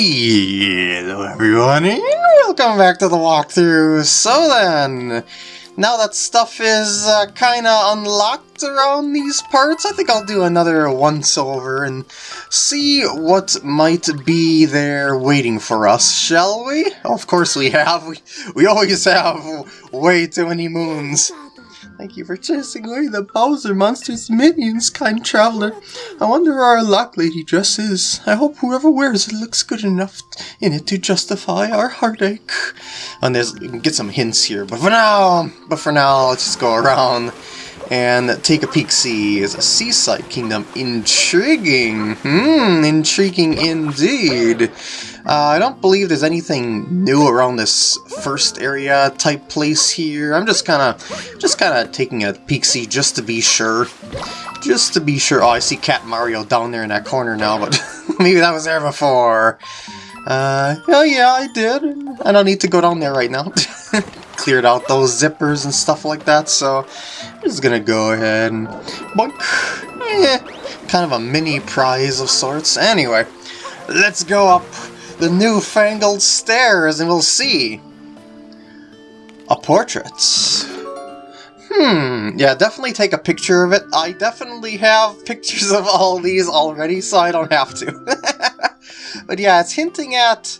Hello everyone, and welcome back to the walkthrough. So then, now that stuff is uh, kinda unlocked around these parts, I think I'll do another once-over and see what might be there waiting for us, shall we? Of course we have, we, we always have way too many moons. Thank you for chasing away the Bowser monster's minions, kind traveler. I wonder where our Lochlady dress is. I hope whoever wears it looks good enough in it to justify our heartache. And there's get some hints here, but for now, but for now, let's just go around and take a peek. See, is a seaside kingdom intriguing? Hmm, intriguing indeed. Uh, I don't believe there's anything new around this first area type place here. I'm just kind of, just kind of taking a peek see just to be sure. Just to be sure. Oh, I see Cat Mario down there in that corner now, but maybe that was there before. Uh, oh yeah, I did. I don't need to go down there right now. Cleared out those zippers and stuff like that, so I'm just gonna go ahead and boink. Eh, kind of a mini prize of sorts. Anyway, let's go up the newfangled stairs and we'll see. A portrait. Hmm, yeah, definitely take a picture of it. I definitely have pictures of all these already, so I don't have to. but yeah, it's hinting at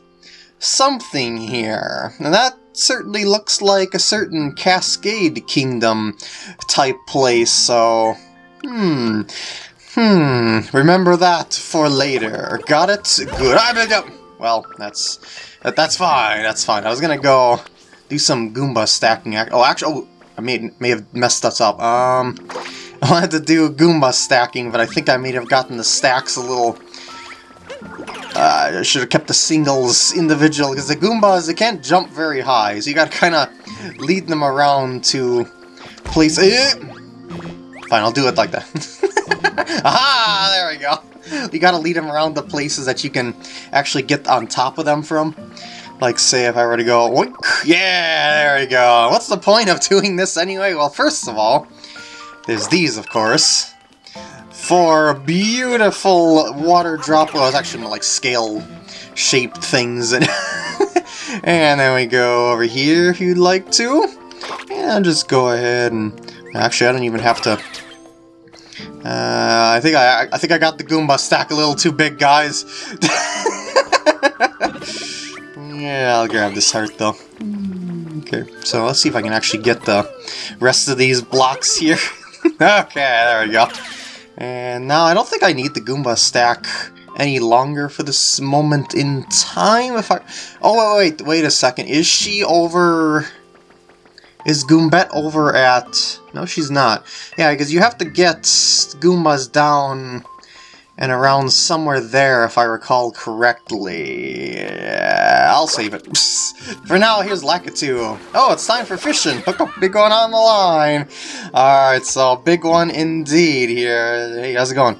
something here. And that certainly looks like a certain Cascade Kingdom type place, so... Hmm... Hmm, remember that for later. Got it? Good. Well, that's that, that's fine. That's fine. I was gonna go do some Goomba stacking. Oh, actually, oh, I may may have messed us up. Um, I wanted to do Goomba stacking, but I think I may have gotten the stacks a little. Uh, I should have kept the singles individual because the Goombas they can't jump very high, so you got to kind of lead them around to place. Eh! Fine, I'll do it like that. Aha! There we go. you gotta lead them around the places that you can actually get on top of them from. Like, say, if I were to go, Oink! yeah, there we go. What's the point of doing this anyway? Well, first of all, there's these, of course. Four beautiful water drop, well, actually like scale-shaped things. And, and then we go over here if you'd like to. And just go ahead and... Actually, I don't even have to uh, I think I, I think I got the Goomba stack a little too big, guys. yeah, I'll grab this heart though. Okay, so let's see if I can actually get the rest of these blocks here. okay, there we go. And now I don't think I need the Goomba stack any longer for this moment in time. If I, oh wait, wait, wait a second. Is she over? Is Goombette over at... No, she's not. Yeah, because you have to get Goombas down and around somewhere there, if I recall correctly. I'll save it. for now, here's Lakitu. Oh, it's time for fishing. Look a big one on the line. Alright, so big one indeed here. Hey, how's it going?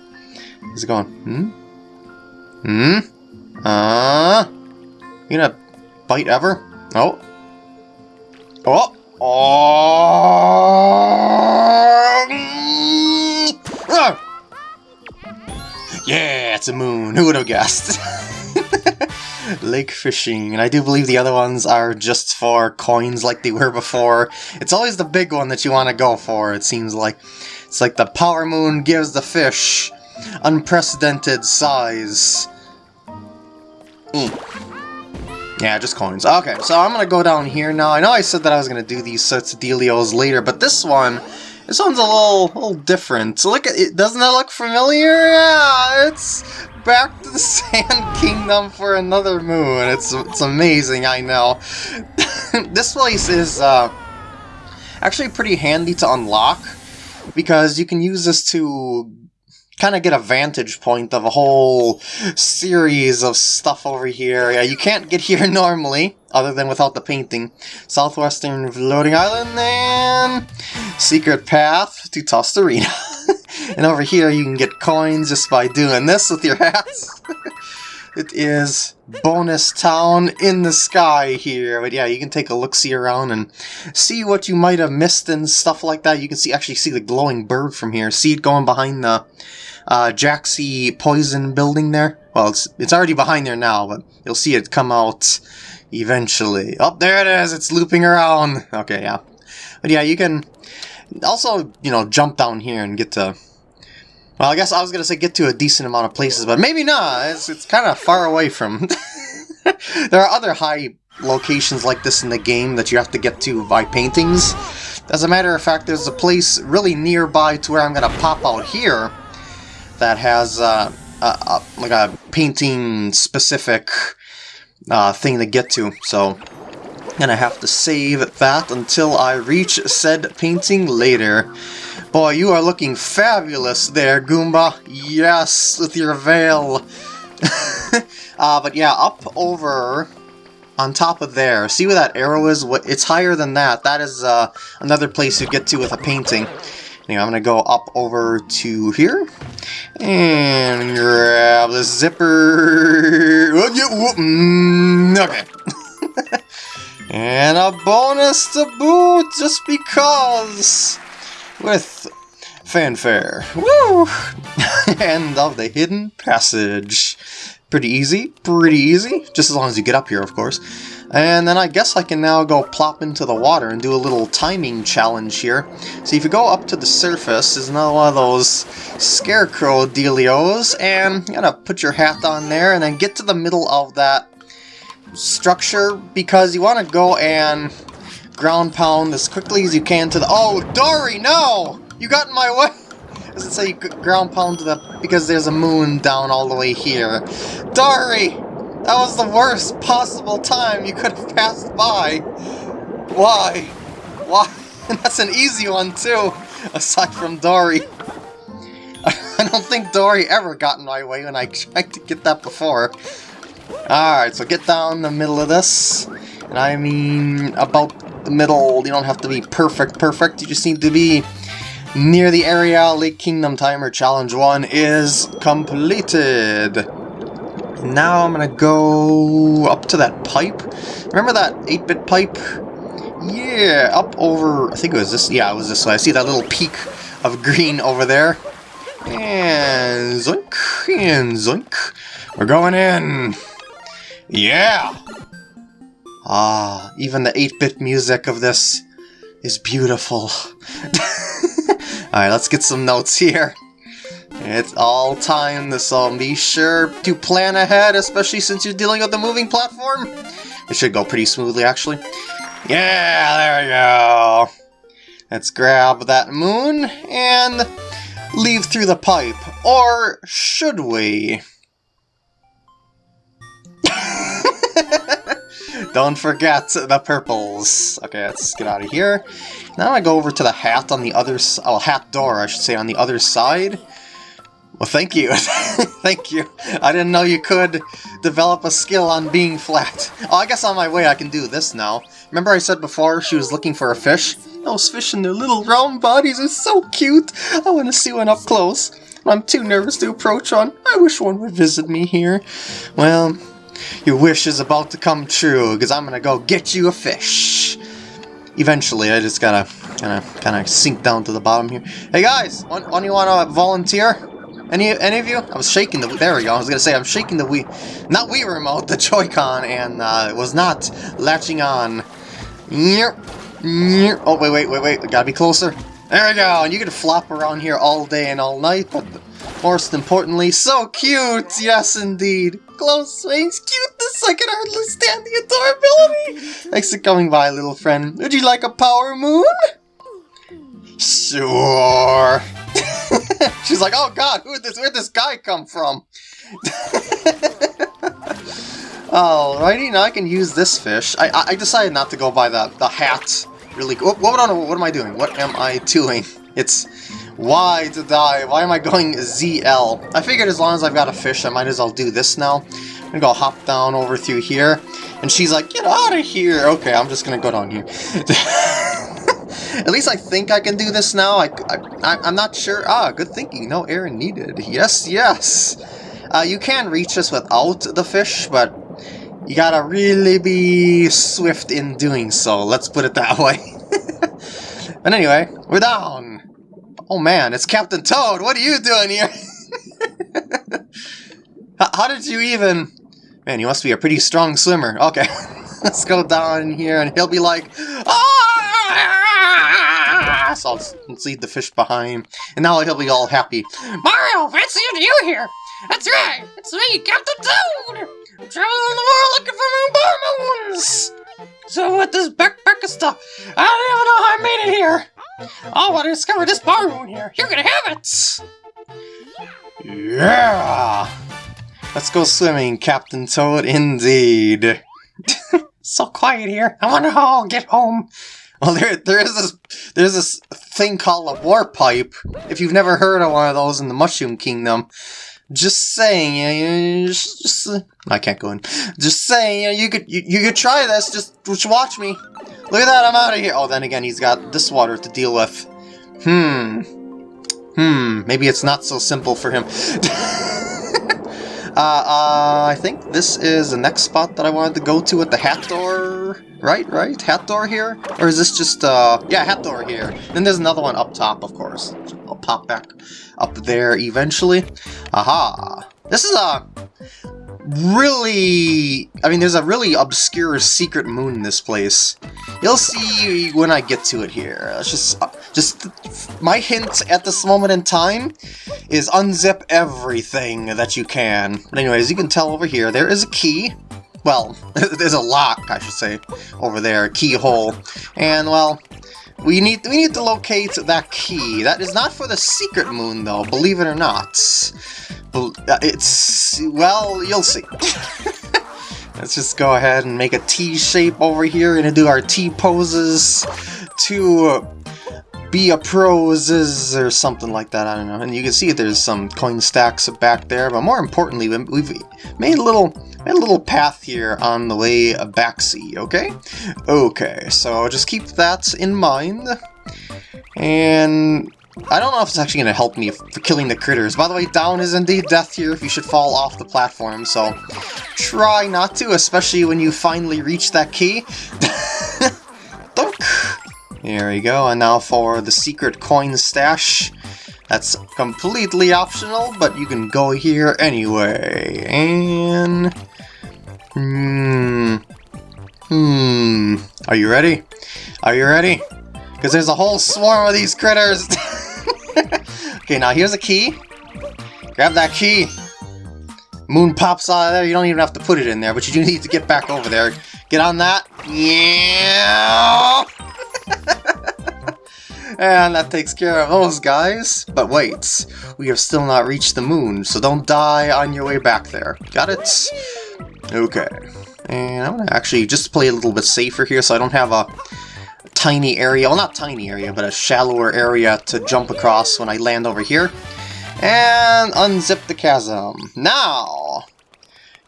How's it going? Hmm? Hmm? Uh? You gonna bite ever? Oh. Oh! Oh! Yeah, it's a moon. Who would have guessed? Lake fishing, and I do believe the other ones are just for coins like they were before. It's always the big one that you want to go for, it seems like. It's like the power moon gives the fish unprecedented size. Mm. Yeah, just coins. Okay, so I'm gonna go down here now. I know I said that I was gonna do these sorts of dealios later, but this one, this one's a little, little different. Look at it. Doesn't that look familiar? Yeah, it's back to the Sand Kingdom for another moon. It's it's amazing. I know. this place is uh, actually pretty handy to unlock because you can use this to kind of get a vantage point of a whole series of stuff over here. Yeah, you can't get here normally, other than without the painting. Southwestern Floating Island and Secret Path to Tostarena. and over here you can get coins just by doing this with your hats. it is bonus town in the sky here. But yeah, you can take a look-see around and see what you might have missed and stuff like that. You can see actually see the glowing bird from here. See it going behind the uh, Jaxi poison building there. Well, it's, it's already behind there now, but you'll see it come out eventually. Oh, there it is! It's looping around! Okay, yeah. But yeah, you can also, you know, jump down here and get to... Well, I guess I was going to say get to a decent amount of places, but maybe not. It's, it's kind of far away from... there are other high locations like this in the game that you have to get to by paintings. As a matter of fact, there's a place really nearby to where I'm going to pop out here that has uh, a, a, like a painting-specific uh, thing to get to. So to have to save that until I reach said painting later. Boy, you are looking fabulous there, Goomba. Yes, with your veil. uh, but yeah, up over on top of there. See where that arrow is? What it's higher than that. That is uh, another place you get to with a painting. I'm going to go up over to here and grab the zipper. Mm, okay. and a bonus to boot just because with fanfare. Woo! End of the hidden passage. Pretty easy, pretty easy, just as long as you get up here, of course. And then I guess I can now go plop into the water and do a little timing challenge here. So if you go up to the surface, there's another one of those scarecrow dealios, and you gotta put your hat on there and then get to the middle of that structure because you want to go and ground pound as quickly as you can to the- Oh, Dorrie, no! You got in my way! Does it say ground pound to the... because there's a moon down all the way here. Dorrie! That was the worst possible time you could have passed by. Why? Why? And that's an easy one too, aside from Dorrie. I don't think Dorrie ever got in my way when I tried to get that before. Alright, so get down the middle of this. And I mean about the middle. You don't have to be perfect perfect, you just need to be near the area Lake Kingdom Timer Challenge 1 is completed. Now I'm gonna go up to that pipe. Remember that 8-bit pipe? Yeah, up over, I think it was this, yeah, it was this way. I see that little peak of green over there. And zoink, and zoink. We're going in. Yeah! Ah, even the 8-bit music of this is beautiful. Alright, let's get some notes here. It's all time, so be sure to plan ahead, especially since you're dealing with the moving platform. It should go pretty smoothly, actually. Yeah, there we go. Let's grab that moon and leave through the pipe. Or should we? Don't forget the purples. Okay, let's get out of here. Now I go over to the hat on the other oh, hat door, I should say, on the other side. Well, thank you. thank you. I didn't know you could develop a skill on being flat. Oh, I guess on my way I can do this now. Remember I said before she was looking for a fish? Those fish in their little round bodies are so cute. I want to see one up close. I'm too nervous to approach one. I wish one would visit me here. Well, your wish is about to come true, because I'm gonna go get you a fish. Eventually, I just gotta kind of kind of sink down to the bottom here. Hey guys, one, one you want to volunteer? Any any of you? I was shaking the there we go. I was gonna say I'm shaking the Wii, not Wii remote, the Joy-Con, and uh, it was not latching on. Yep. Oh wait wait wait wait, gotta be closer. There we go. And you can flop around here all day and all night, but most importantly, so cute! Yes, indeed. Close range cuteness, I can hardly stand the adorability! Thanks for coming by, little friend. Would you like a power moon? Sure. She's like, oh god, who this, where'd this guy come from? Oh, Alrighty, now I can use this fish. I, I decided not to go by the, the hat. Really, what, what, what am I doing? What am I doing? It's why to die? Why am I going ZL? I figured as long as I've got a fish, I might as well do this now. I'm gonna go hop down over through here. And she's like, get out of here! Okay, I'm just gonna go down here. At least I think I can do this now. I, I, I'm not sure. Ah, good thinking. No air needed. Yes, yes. Uh, you can reach this without the fish, but you gotta really be swift in doing so. Let's put it that way. but anyway, we're down. Oh man, it's Captain Toad! What are you doing here? How did you even... Man, you must be a pretty strong swimmer. Okay, let's go down here and he'll be like, ah! So I'll lead the fish behind, and now he'll be all happy. Mario, fancy you here. That's right, it's me, Captain Toad. I'm traveling the world looking for moon moons. So what this backpack of stuff? I don't even know how I made it here. I want to discover this bar here. You're gonna have it. Yeah! Let's go swimming, Captain Toad, indeed. so quiet here. I wonder how I'll get home. Well, there, there is this, there's this thing called a warp pipe. If you've never heard of one of those in the Mushroom Kingdom, just saying, you just, just uh, I can't go in. Just saying, you, know, you could, you, you could try this. Just, just watch me. Look at that, I'm out of here. Oh, then again, he's got this water to deal with. Hmm. Hmm. Maybe it's not so simple for him. Uh, uh, I think this is the next spot that I wanted to go to at the hat door. Right, right? Hat door here? Or is this just, uh, yeah, hat door here. Then there's another one up top, of course. I'll pop back up there eventually. Aha! This is a really... I mean, there's a really obscure secret moon in this place. You'll see when I get to it here. It's just, uh, just my hint at this moment in time is unzip everything that you can. But anyways, you can tell over here, there is a key. Well, there's a lock, I should say, over there, keyhole. And, well, we need we need to locate that key. That is not for the secret moon, though, believe it or not. Uh, it's... well, you'll see. Let's just go ahead and make a T shape over here and do our T poses to be a pros or something like that, I don't know. And you can see there's some coin stacks back there, but more importantly, we've made a little made a little path here on the way back sea, okay? Okay, so just keep that in mind. And I don't know if it's actually going to help me for killing the critters. By the way, down is indeed death here if you should fall off the platform, so try not to, especially when you finally reach that key. There we go, and now for the secret coin stash. That's completely optional, but you can go here anyway. And... Hmm... Hmm... Are you ready? Are you ready? Because there's a whole swarm of these critters! okay, now here's a key. Grab that key. Moon pops out of there. You don't even have to put it in there, but you do need to get back over there. Get on that. Yeah! and that takes care of those guys. But wait, we have still not reached the moon, so don't die on your way back there. Got it? Okay. And I'm gonna actually just play a little bit safer here so I don't have a tiny area, well not tiny area, but a shallower area to jump across when I land over here. And unzip the chasm. Now,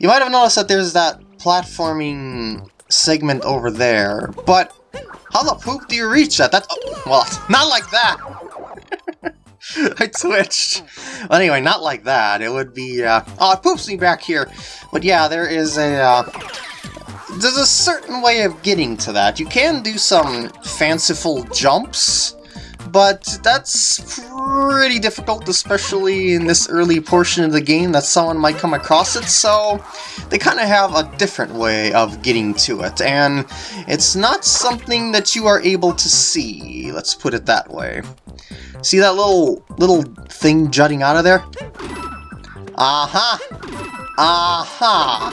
you might have noticed that there's that platforming segment over there, but how the poop do you reach that? That's, oh, well, not like that! I twitched. Well, anyway, not like that. It would be, uh, oh, it poops me back here. But yeah, there is a, uh, there's a certain way of getting to that. You can do some fanciful jumps, but that's pretty difficult, especially in this early portion of the game that someone might come across it, so they kind of have a different way of getting to it, and it's not something that you are able to see, let's put it that way. See that little little thing jutting out of there? Aha! Aha!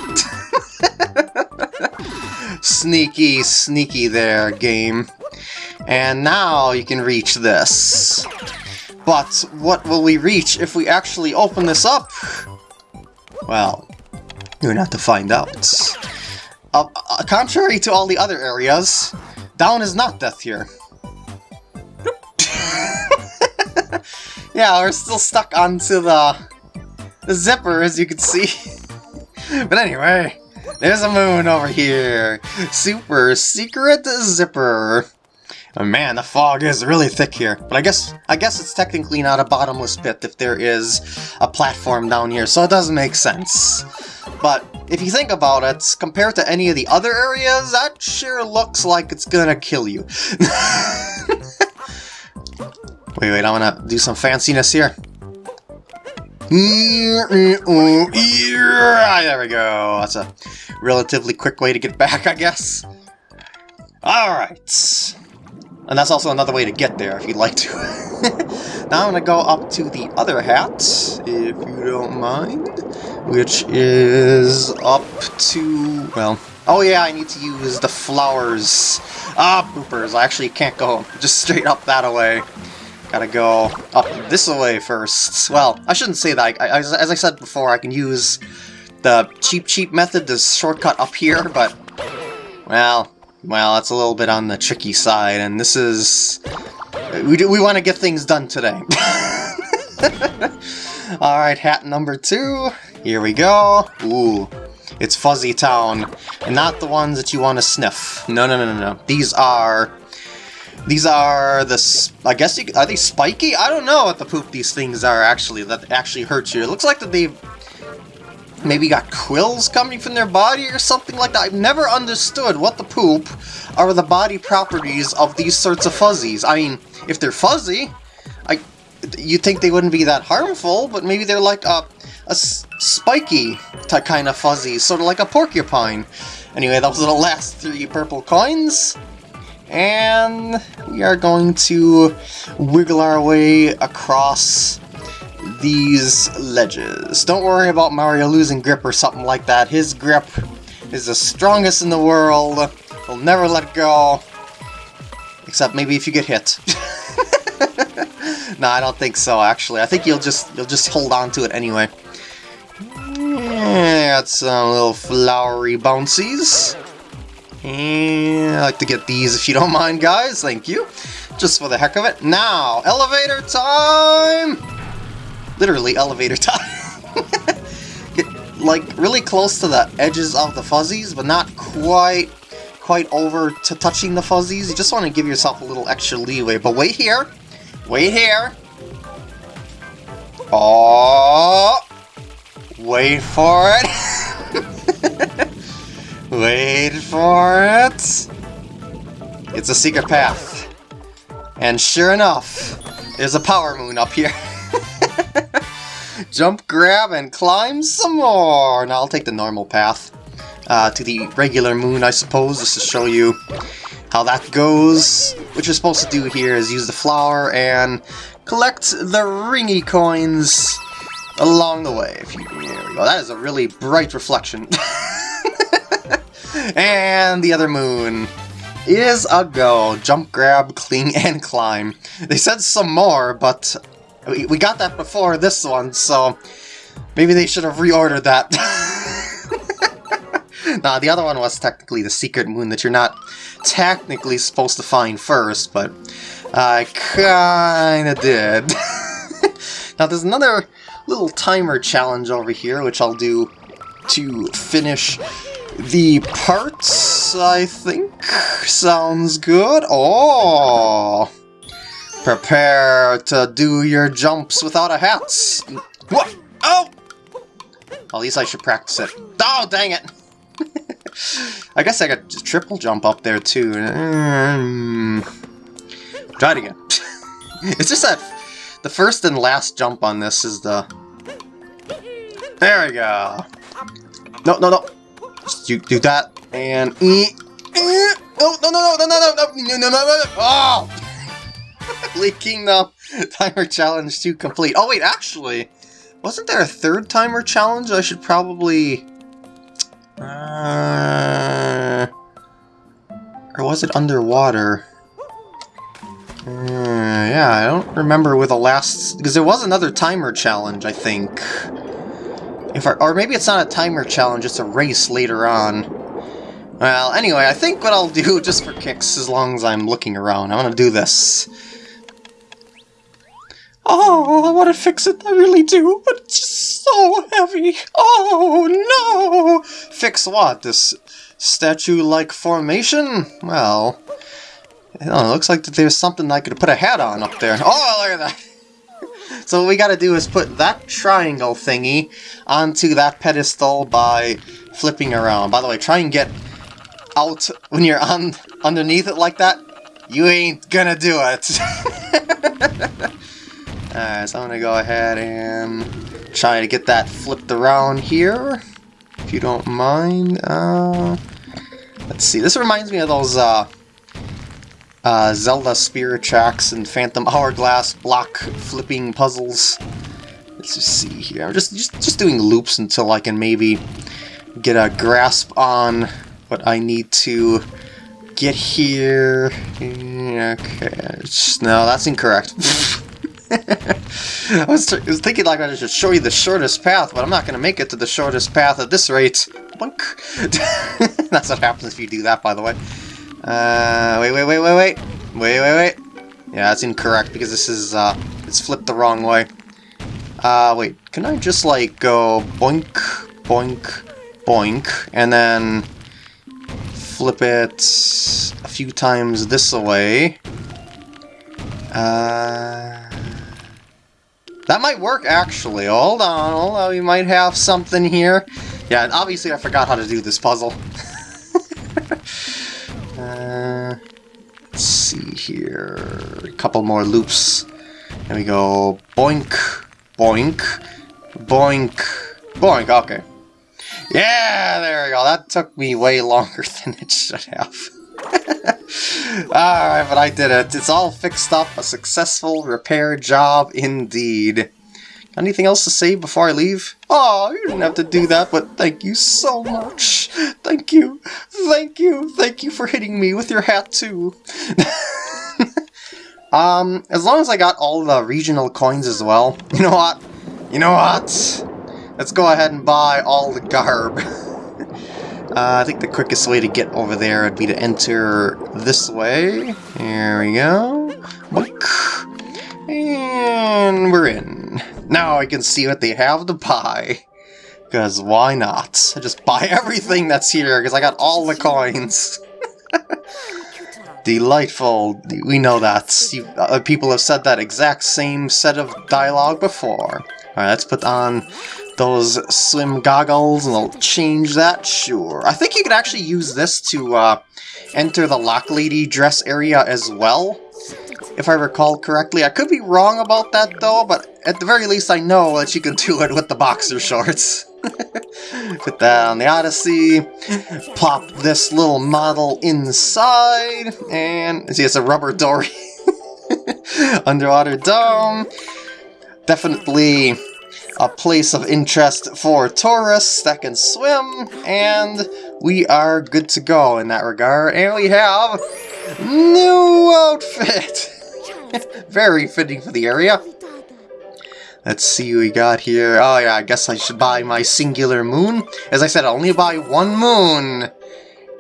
sneaky, sneaky there, game. And now you can reach this. But what will we reach if we actually open this up? Well, you're not to find out. Uh, uh, contrary to all the other areas, down is not death here. yeah, we're still stuck onto the, the zipper, as you can see. but anyway, there's a moon over here. Super secret zipper. Oh man, the fog is really thick here. But I guess I guess it's technically not a bottomless pit if there is a platform down here, so it doesn't make sense. But if you think about it, compared to any of the other areas, that sure looks like it's gonna kill you. wait, wait, I wanna do some fanciness here. There we go. That's a relatively quick way to get back, I guess. Alright. And that's also another way to get there, if you'd like to. now I'm going to go up to the other hat, if you don't mind. Which is up to, well... Oh yeah, I need to use the flowers. Ah, boopers, I actually can't go just straight up that way. Gotta go up this way first. Well, I shouldn't say that. I, I, as I said before, I can use the Cheep Cheep method, the shortcut up here, but... Well, well, that's a little bit on the tricky side, and this is... We, do, we want to get things done today. Alright, hat number two. Here we go. Ooh, it's Fuzzy Town, and not the ones that you want to sniff. No, no, no, no, no. These are... These are the... I guess you... Are they spiky? I don't know what the poop these things are, actually, that actually hurt you. It looks like that they've maybe got quills coming from their body or something like that. I've never understood what the poop are the body properties of these sorts of fuzzies. I mean, if they're fuzzy, I you'd think they wouldn't be that harmful, but maybe they're like a, a spiky kind of fuzzy, sort of like a porcupine. Anyway, those are the last three purple coins. And we are going to wiggle our way across these ledges. Don't worry about Mario losing grip or something like that. His grip is the strongest in the world. He'll never let go. Except maybe if you get hit. no, I don't think so, actually. I think you'll just you'll just hold on to it anyway. got some little flowery bouncies. And I like to get these if you don't mind, guys. Thank you. Just for the heck of it. Now, elevator time! Literally elevator time. Get, like, really close to the edges of the fuzzies, but not quite quite over to touching the fuzzies. You just want to give yourself a little extra leeway. But wait here. Wait here. Oh, wait for it. wait for it. It's a secret path. And sure enough, there's a power moon up here. Jump, grab, and climb some more! Now I'll take the normal path uh, to the regular moon, I suppose, just to show you how that goes. What you're supposed to do here is use the flower and collect the ringy coins along the way. If you, there we go. That is a really bright reflection. and the other moon is a go. Jump, grab, cling, and climb. They said some more, but we got that before this one, so maybe they should have reordered that. nah, the other one was technically the secret moon that you're not technically supposed to find first, but I kinda did. now there's another little timer challenge over here, which I'll do to finish the parts, I think. Sounds good. Oh! Prepare to do your jumps without a hat. What? Oh! At least I should practice it. Oh, dang it! I guess I could triple jump up there too. Mm. Try it again. it's just that the first and last jump on this is the... There we go. No, no, no. Just you do that and... Oh, no, no, no, no, no, no, no, no, no, no, no, oh! Lake Kingdom timer challenge to complete. Oh wait, actually, wasn't there a third timer challenge? I should probably... Uh, or was it underwater? Uh, yeah, I don't remember with the last... Because there was another timer challenge, I think. If I, or maybe it's not a timer challenge, it's a race later on. Well, anyway, I think what I'll do, just for kicks, as long as I'm looking around, I'm gonna do this. Oh, I want to fix it, I really do, but it's just so heavy. Oh, no! Fix what? This statue-like formation? Well, it looks like there's something I could put a hat on up there. Oh, look at that! So what we gotta do is put that triangle thingy onto that pedestal by flipping around. By the way, try and get out when you're on underneath it like that. You ain't gonna do it. Alright, so I'm gonna go ahead and try to get that flipped around here, if you don't mind. Uh, let's see, this reminds me of those uh, uh, Zelda Spirit Tracks and Phantom Hourglass block flipping puzzles. Let's just see here. I'm just, just, just doing loops until I can maybe get a grasp on what I need to get here. Okay, no, that's incorrect. I, was was thinking like I should show you the shortest path, but I'm not going to make it to the shortest path at this rate. That's what happens if you do that, by the way. Uh, wait, wait, wait, wait, wait. Wait, wait, wait. Yeah, that's incorrect because this is, uh, it's flipped the wrong way. Uh, wait, can I just, like, go boink, boink, boink, and then flip it a few times this way. Uh, that might work, actually. Hold on, on, we might have something here. Yeah, obviously I forgot how to do this puzzle. uh, let's see here. A couple more loops. There we go. Boink, boink, boink, boink. Okay. Yeah, there we go. That took me way longer than it should have. Alright, but I did it. It's all fixed up. A successful repair job indeed. Anything else to say before I leave? Oh, you didn't have to do that, but thank you so much. Thank you. Thank you. Thank you for hitting me with your hat, too. um, as long as I got all the regional coins as well. You know what? You know what? Let's go ahead and buy all the garb. uh, I think the quickest way to get over there would be to enter this way. There we go. And we're in. Now I can see what they have to buy. Because why not? I just buy everything that's here, because I got all the coins. Delightful. We know that. You, uh, people have said that exact same set of dialogue before. Alright, let's put on those swim goggles and they'll change that? Sure. I think you could actually use this to uh, enter the Lochlady dress area as well, if I recall correctly. I could be wrong about that though, but at the very least I know that you can do it with the boxer shorts. Put that on the Odyssey, plop this little model inside, and see it's a rubber Dorrie. Underwater dome. Definitely a place of interest for tourists that can swim, and we are good to go in that regard. And we have new outfit! Very fitting for the area. Let's see what we got here. Oh yeah, I guess I should buy my singular moon. As I said, I only buy one moon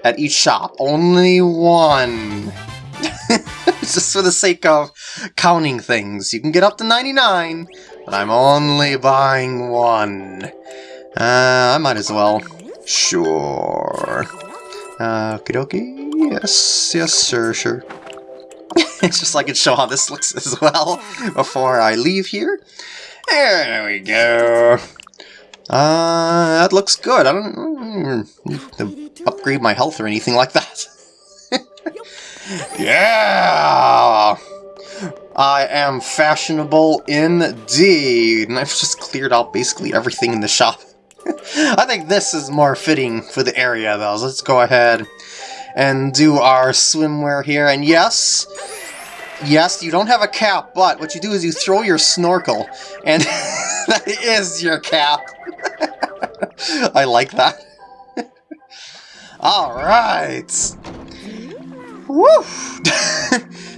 at each shop. Only one. Just for the sake of counting things. You can get up to 99, but I'm only buying one. Uh, I might as well. Sure. Uh, okie dokie. Yes, yes, sir, sure. it's just like I can show how this looks as well before I leave here. There we go. Uh, that looks good. I don't need to upgrade my health or anything like that. yeah! I am fashionable indeed. And I've just cleared out basically everything in the shop. I think this is more fitting for the area though. So let's go ahead and do our swimwear here. And yes, yes, you don't have a cap, but what you do is you throw your snorkel. And that is your cap. I like that. Alright. Woo!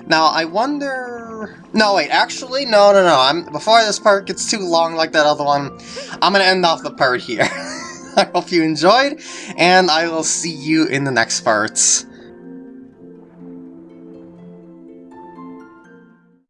now, I wonder... No, wait, actually, no, no, no. I'm Before this part gets too long like that other one, I'm to end off the part here. I hope you enjoyed, and I will see you in the next parts.